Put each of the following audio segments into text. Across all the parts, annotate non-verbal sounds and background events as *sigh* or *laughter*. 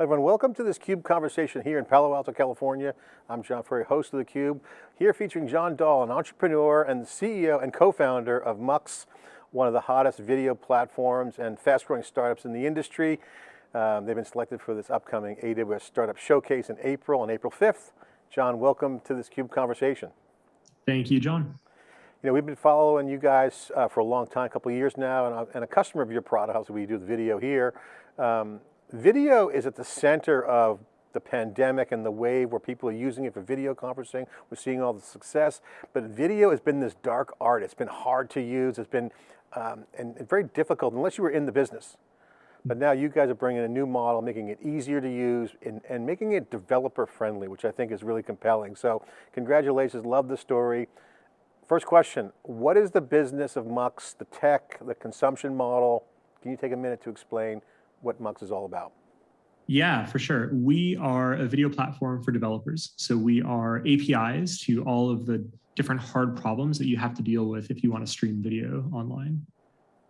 Hi everyone, welcome to this CUBE conversation here in Palo Alto, California. I'm John Furrier, host of theCUBE, here featuring Jon Dahl, an entrepreneur and CEO and co-founder of Mux, one of the hottest video platforms and fast growing startups in the industry. Um, they've been selected for this upcoming AWS Startup Showcase in April, on April 5th. John, welcome to this CUBE conversation. Thank you, John. You know, we've been following you guys uh, for a long time, a couple of years now, and, and, a customer of your product, obviously we do the video here. Um, Video is at the center of the pandemic and the wave where people are using it for video conferencing. We're seeing all the success, but video has been this dark art. It's been hard to use. It's been um, and, and very difficult unless you were in the business. But now you guys are bringing a new model, making it easier to use and, and making it developer friendly, which I think is really compelling. So congratulations, love the story. First question, what is the business of Mux, the tech, the consumption model? Can you take a minute to explain what Mux is all about. Yeah, for sure. We are a video platform for developers. So we are APIs to all of the different hard problems that you have to deal with if you want to stream video online.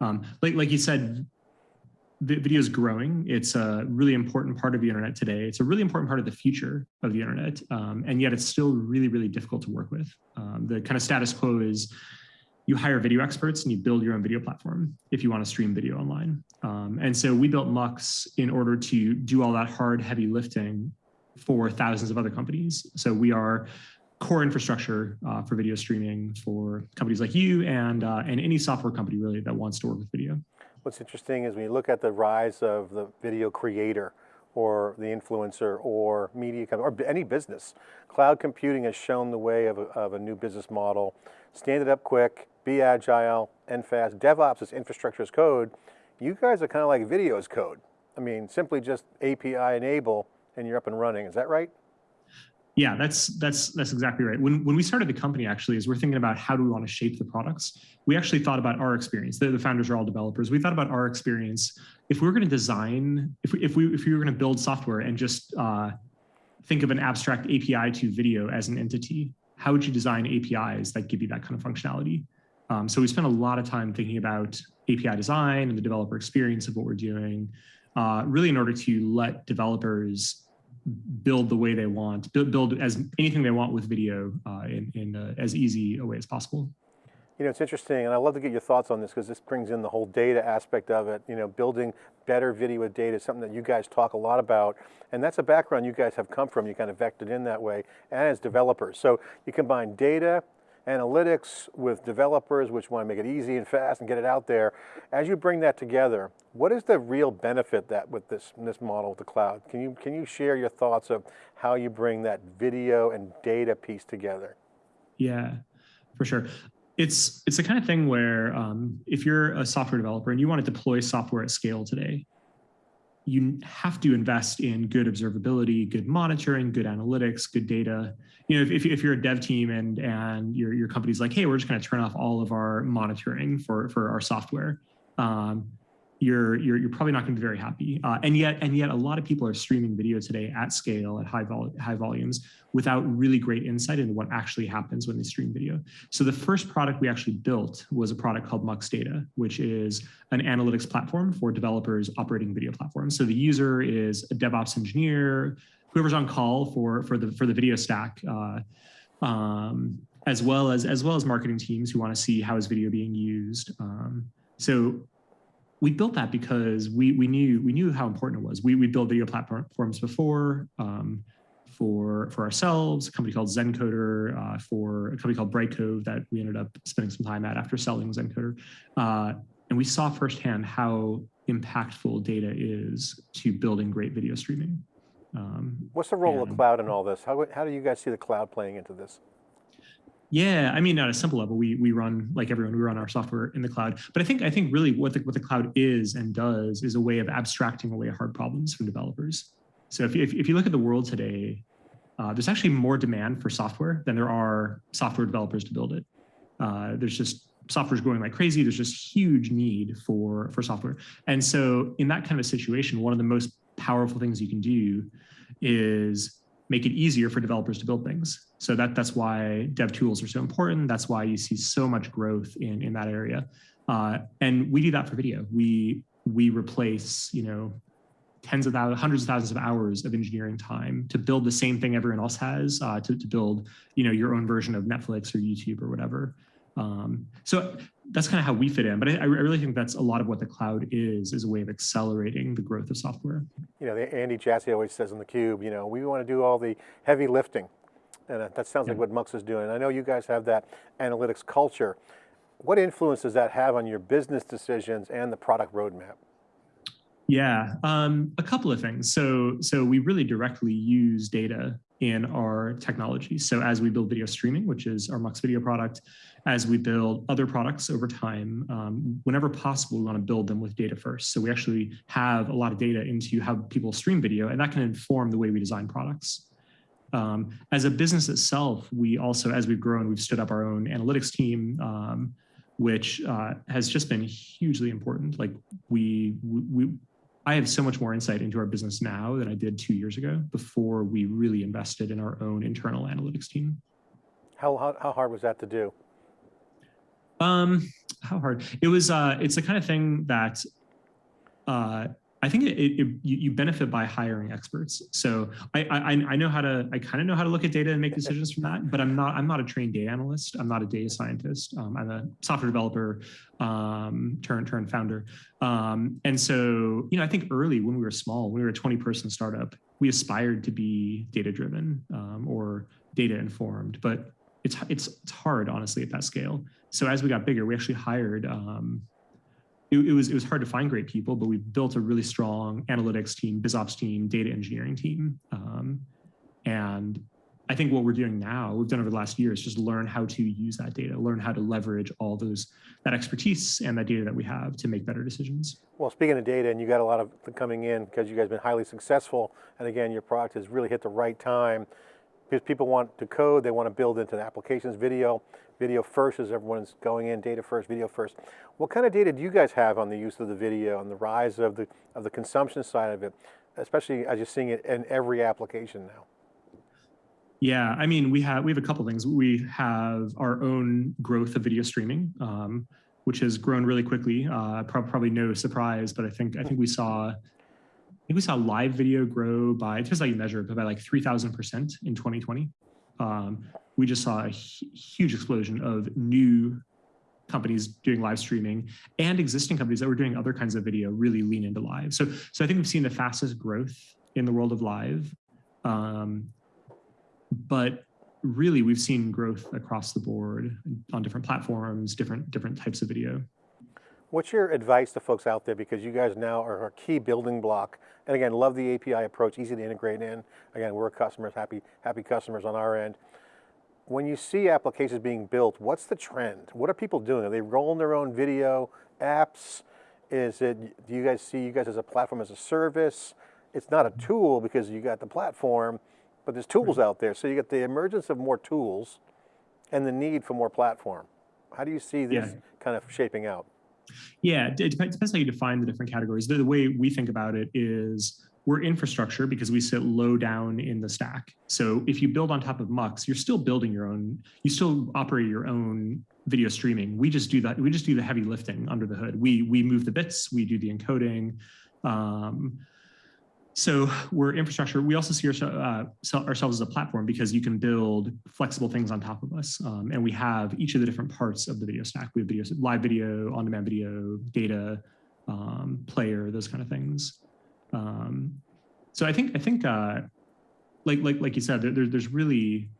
Um, like, like you said, video is growing. It's a really important part of the internet today. It's a really important part of the future of the internet. Um, and yet it's still really, really difficult to work with. Um, the kind of status quo is you hire video experts and you build your own video platform if you want to stream video online. Um, and so we built Mux in order to do all that hard, heavy lifting for thousands of other companies. So we are core infrastructure uh, for video streaming for companies like you and, uh, and any software company really that wants to work with video. What's interesting is when you look at the rise of the video creator, or the influencer or media company or any business. Cloud computing has shown the way of a, of a new business model. Stand it up quick, be agile and fast. DevOps is infrastructure as code. You guys are kind of like video as code. I mean, simply just API enable and you're up and running. Is that right? Yeah, that's that's that's exactly right. When when we started the company, actually, is we're thinking about how do we want to shape the products, we actually thought about our experience. The, the founders are all developers. We thought about our experience. If we were going to design, if we if we if we were going to build software and just uh, think of an abstract API to video as an entity, how would you design APIs that give you that kind of functionality? Um, so we spent a lot of time thinking about API design and the developer experience of what we're doing, uh, really in order to let developers build the way they want, build, build as anything they want with video uh, in, in uh, as easy a way as possible. You know, it's interesting, and I'd love to get your thoughts on this because this brings in the whole data aspect of it. You know, building better video with data is something that you guys talk a lot about, and that's a background you guys have come from. You kind of vectored in that way, and as developers. So you combine data, analytics with developers, which want to make it easy and fast and get it out there. As you bring that together, what is the real benefit that with this, this model with the cloud? Can you, can you share your thoughts of how you bring that video and data piece together? Yeah, for sure. It's, it's the kind of thing where um, if you're a software developer and you want to deploy software at scale today, you have to invest in good observability, good monitoring, good analytics, good data. You know, if, if you're a dev team and and your your company's like, hey, we're just going to turn off all of our monitoring for for our software, um, you're you're, you're probably not going to be very happy. Uh, and yet and yet a lot of people are streaming video today at scale at high vol high volumes without really great insight into what actually happens when they stream video. So the first product we actually built was a product called Mux Data, which is an analytics platform for developers operating video platforms. So the user is a DevOps engineer, whoever's on call for for the for the video stack. Uh, um, as well as as well as marketing teams who want to see how is video being used. Um, so we built that because we we knew we knew how important it was. We we built video platforms before um, for for ourselves, a company called Zencoder, uh, for a company called Brightcove that we ended up spending some time at after selling Zencoder, uh, and we saw firsthand how impactful data is to building great video streaming. Um, What's the role of cloud in all this? How how do you guys see the cloud playing into this? Yeah, I mean, at a simple level, we we run like everyone, we run our software in the cloud. But I think I think really what the what the cloud is and does is a way of abstracting away hard problems from developers. So if you, if, if you look at the world today, uh, there's actually more demand for software than there are software developers to build it. Uh, there's just software is growing like crazy. There's just huge need for for software. And so in that kind of a situation, one of the most powerful things you can do is make it easier for developers to build things. So that, that's why dev tools are so important. That's why you see so much growth in, in that area. Uh, and we do that for video. We, we replace, you know, tens of thousands, hundreds of thousands of hours of engineering time to build the same thing everyone else has, uh, to, to build, you know, your own version of Netflix or YouTube or whatever. Um, so that's kind of how we fit in. But I, I, really think that's a lot of what the cloud is, is a way of accelerating the growth of software. You know, Andy Jassy always says in theCUBE, you know, we want to do all the heavy lifting. And that sounds yeah. like what Mux is doing. I know you guys have that analytics culture. What influence does that have on your business decisions and the product roadmap? Yeah, um, a couple of things. So, so we really directly use data in our technology. So as we build video streaming, which is our Mux video product, as we build other products over time, um, whenever possible, we want to build them with data first. So we actually have a lot of data into how people stream video, and that can inform the way we design products. Um, as a business itself, we also, as we've grown, we've stood up our own analytics team, um, which uh, has just been hugely important. Like we, we, I have so much more insight into our business now than I did two years ago before we really invested in our own internal analytics team. How, how, how hard was that to do? Um, how hard? It was, uh, it's the kind of thing that uh, I think it, it, it, you benefit by hiring experts. So I, I, I know how to, I kind of know how to look at data and make decisions from that, but I'm not, I'm not a trained data analyst. I'm not a data scientist. Um, I'm a software developer, um, turn, turn founder. Um, and so, you know, I think early when we were small, we were a 20 person startup, we aspired to be data driven um, or data informed, but it's, it's, it's hard honestly at that scale. So as we got bigger, we actually hired, um, it, it, was it was hard to find great people, but we built a really strong analytics team, BizOps team, data engineering team. Um, and I think what we're doing now, we've done over the last year is just learn how to use that data, learn how to leverage all those, that expertise and that data that we have to make better decisions. Well, speaking of data, and you got a lot of coming in because you guys have been highly successful, and again, your product has really hit the right time because people want to code, they want to build into the applications, video, video first as everyone's going in, data first, video first. What kind of data do you guys have on the use of the video and the rise of the, of the consumption side of it, especially as you're seeing it in every application now? Yeah, I mean, we have we have a couple things. We have our own growth of video streaming, um, which has grown really quickly. Uh, probably no surprise, but I think I think we saw I think we saw live video grow by, depends how you measure it, but by like 3,000% in 2020. Um, we just saw a huge explosion of new companies doing live streaming and existing companies that were doing other kinds of video really lean into live. So, so I think we've seen the fastest growth in the world of live. Um, but really we've seen growth across the board on different platforms, different, different types of video. What's your advice to folks out there because you guys now are a key building block and again, love the API approach, easy to integrate in. Again, we're customers, happy, happy customers on our end. When you see applications being built, what's the trend? What are people doing? Are they rolling their own video apps? Is it, do you guys see you guys as a platform as a service? It's not a tool because you got the platform, but there's tools out there. So you get the emergence of more tools and the need for more platform. How do you see this yeah. kind of shaping out? Yeah, it depends, how you define the different categories. The, the, way we think about it is we're infrastructure because we sit low down in the stack. So if you build on top of Mux, you're still building your own, you still operate your own video streaming. We just do that. We just do the heavy lifting under the hood. We, we move the bits, we do the encoding. Um, so we're infrastructure. We also see our, uh, ourselves as a platform because you can build flexible things on top of us. Um, and we have each of the different parts of the video stack. We have video, live video, on-demand video, data, um, player, those kind of things. Um, so I think, I think uh, like, like, like you said, there, there's really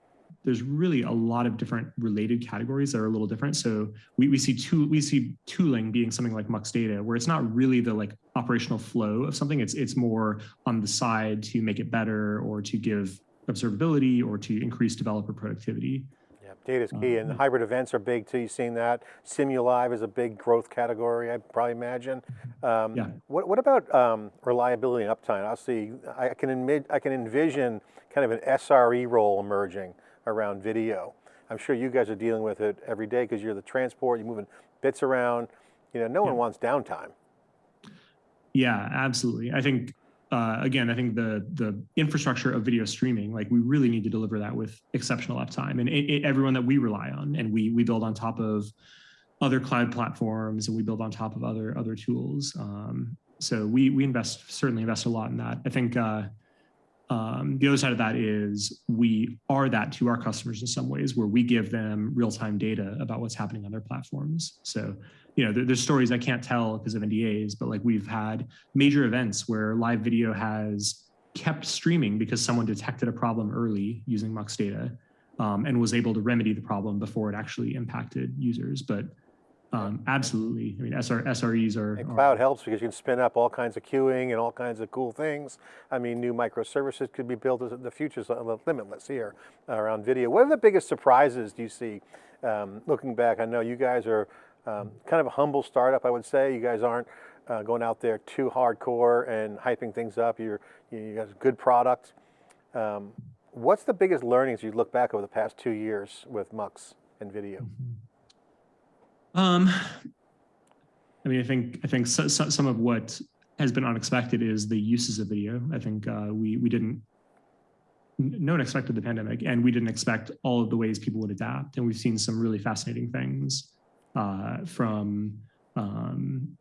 there's really a lot of different related categories that are a little different. So we, we see tool, we see tooling being something like Mux Data, where it's not really the like operational flow of something. It's it's more on the side to make it better or to give observability or to increase developer productivity. Yeah, data is key, and um, hybrid events are big too. You've seen that. Simulive is a big growth category. I probably imagine. Um, yeah. What what about um, reliability and uptime? I'll see. I can admit, I can envision kind of an SRE role emerging around video. I'm sure you guys are dealing with it every day because you're the transport, you're moving bits around. You know, no one wants downtime. Yeah, absolutely. I think uh, again, I think the the infrastructure of video streaming, like we really need to deliver that with exceptional uptime, and it, it, everyone that we rely on, and we we build on top of other cloud platforms, and we build on top of other other tools. Um, so we we invest certainly invest a lot in that. I think uh, um, the other side of that is we are that to our customers in some ways, where we give them real time data about what's happening on their platforms. So you know, there, there's stories I can't tell because of NDAs, but like we've had major events where live video has kept streaming because someone detected a problem early using Mux data um, and was able to remedy the problem before it actually impacted users. But um, absolutely, I mean, SR, SREs are- And are cloud helps because you can spin up all kinds of queuing and all kinds of cool things. I mean, new microservices could be built, the future's limitless here around video. What are the biggest surprises do you see um, looking back? I know you guys are um, kind of a humble startup, I would say. You guys aren't uh, going out there too hardcore and hyping things up. You're, you guys good product. Um, what's the biggest learnings you look back over the past two years with Mux and video? Um, I mean, I think I think so, so, some of what has been unexpected is the uses of video. I think uh, we we didn't. No one expected the pandemic, and we didn't expect all of the ways people would adapt. And we've seen some really fascinating things uh, from um,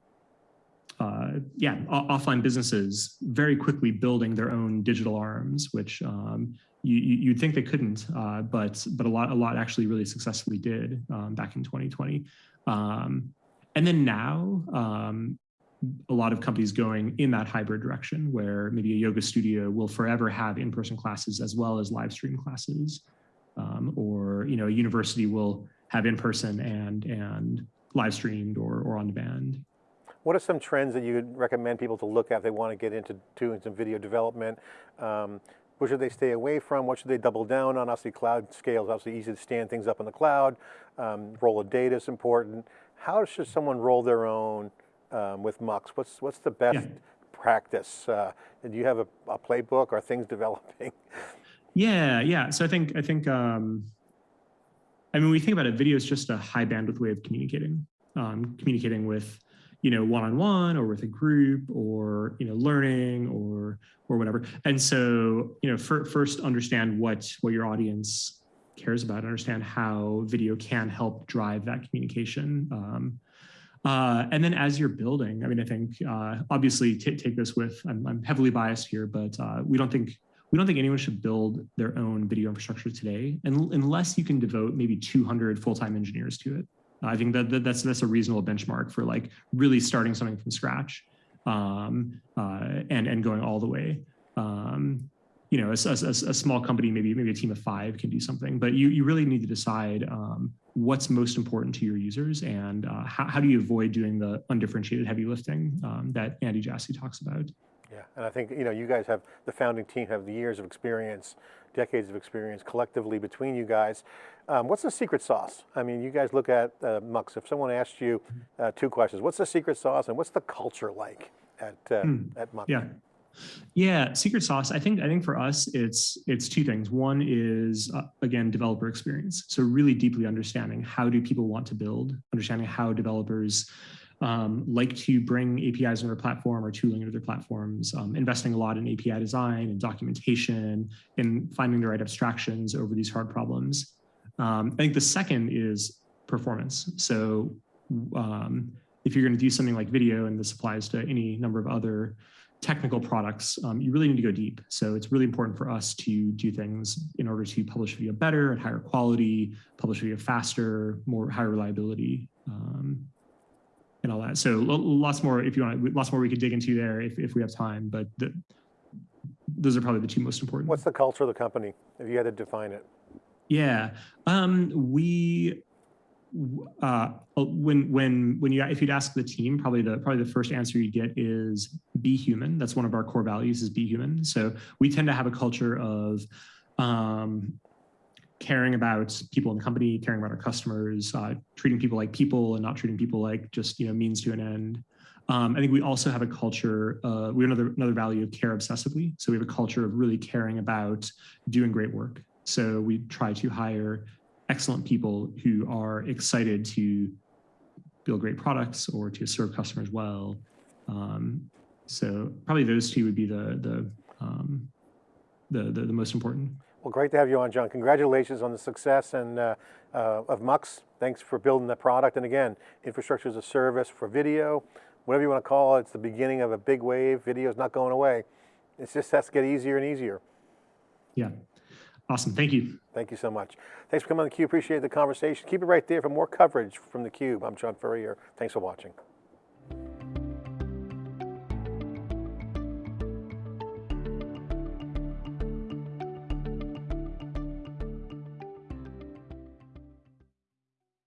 uh, yeah, offline businesses very quickly building their own digital arms, which um, you, you'd think they couldn't, uh, but but a lot a lot actually really successfully did um, back in 2020. Um, and then now, um, a lot of companies going in that hybrid direction where maybe a yoga studio will forever have in-person classes as well as live stream classes. Um, or you know, a university will have in-person and and live streamed or, or on demand. What are some trends that you would recommend people to look at if they want to get into doing some video development? Um, what should they stay away from? What should they double down on? Obviously cloud scale is obviously easy to stand things up in the cloud. Um, role of data is important. How should someone roll their own um, with Mux? What's, what's the best yeah. practice? Uh, do you have a, a, playbook? Are things *laughs* developing? Yeah, yeah. So I think, I think, um, I mean, we think about it, video is just a high bandwidth way of communicating, um, communicating with you know, one-on-one or with a group or, you know, learning or, or whatever. And so, you know, for, first understand what, what your audience cares about, understand how video can help drive that communication. Um, uh, and then as you're building, I mean, I think uh, obviously take this with, I'm, I'm, heavily biased here, but uh, we don't think we don't think anyone should build their own video infrastructure today, and unless you can devote maybe 200 full-time engineers to it. I think that, that, that's that's a reasonable benchmark for like really starting something from scratch um, uh, and and going all the way. Um, you know, a, a, a, small company, maybe maybe a team of five can do something, but you you really need to decide um, what's most important to your users and uh, how, how do you avoid doing the undifferentiated heavy lifting um, that Andy Jassy talks about. Yeah, and I think you know you guys have the founding team have the years of experience, decades of experience collectively between you guys. Um, what's the secret sauce? I mean, you guys look at uh, Mux. If someone asked you uh, two questions, what's the secret sauce and what's the culture like at uh, hmm. at Mux? Yeah. Yeah, secret sauce. I think I think for us, it's it's two things. One is uh, again developer experience. So really deeply understanding how do people want to build, understanding how developers um, like to bring APIs into their platform or tooling into their platforms, um, investing a lot in API design and documentation and finding the right abstractions over these hard problems. Um, I think the second is performance. So um, if you're going to do something like video, and this applies to any number of other technical products, um, you really need to go deep. So it's really important for us to do things in order to publish video better at higher quality, publish video faster, more higher reliability, um, and all that. So lots more, if you want, lots more we could dig into there if, if we have time, but the, those are probably the two most important. What's the culture of the company, if you had to define it? Yeah, um, we uh, when when when you if you'd ask the team, probably the probably the first answer you get is be human. That's one of our core values is be human. So we tend to have a culture of um, caring about people in the company, caring about our customers, uh, treating people like people and not treating people like just you know means to an end. Um, I think we also have a culture, uh, we have another, another value of care obsessively. So we have a culture of really caring about doing great work. So we try to hire excellent people who are excited to build great products or to serve customers well. Um, so probably those two would be the the, um, the, the the most important. Well, great to have you on, John. Congratulations on the success and uh, uh, of Mux. Thanks for building the product. And again, infrastructure as a service for video, whatever you want to call it, it's the beginning of a big wave. Video's not going away. It just has to get easier and easier. Yeah. Awesome. Thank you. Thank you so much. Thanks for coming on theCUBE. Appreciate the conversation. Keep it right there for more coverage from theCUBE. I'm John Furrier. Thanks for watching.